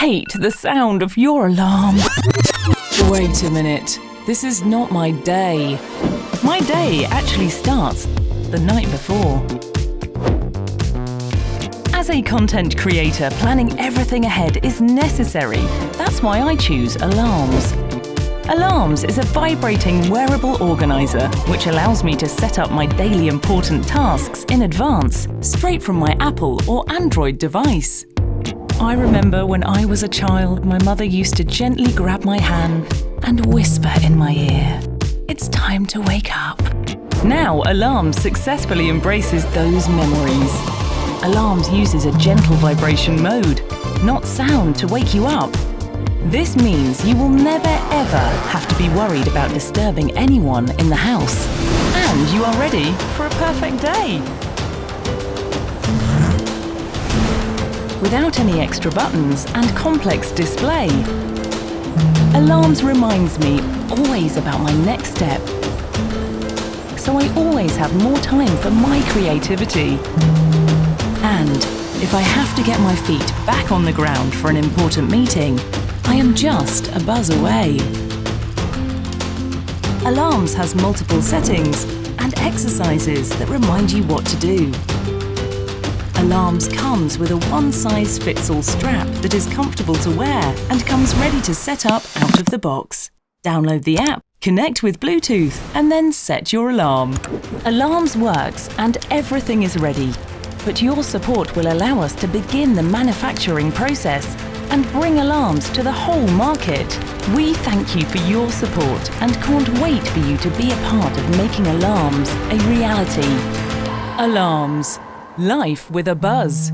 hate the sound of your alarm. Wait a minute. This is not my day. My day actually starts the night before. As a content creator, planning everything ahead is necessary. That's why I choose Alarms. Alarms is a vibrating wearable organizer which allows me to set up my daily important tasks in advance, straight from my Apple or Android device. I remember when I was a child, my mother used to gently grab my hand and whisper in my ear, It's time to wake up. Now, Alarms successfully embraces those memories. Alarms uses a gentle vibration mode, not sound to wake you up. This means you will never ever have to be worried about disturbing anyone in the house. And you are ready for a perfect day. Without any extra buttons and complex display, Alarms reminds me always about my next step. So I always have more time for my creativity. And if I have to get my feet back on the ground for an important meeting, I am just a buzz away. Alarms has multiple settings and exercises that remind you what to do. Alarms comes with a one-size-fits-all strap that is comfortable to wear and comes ready to set up out of the box. Download the app, connect with Bluetooth and then set your alarm. Alarms works and everything is ready. But your support will allow us to begin the manufacturing process and bring alarms to the whole market. We thank you for your support and can't wait for you to be a part of making alarms a reality. Alarms. Life with a buzz.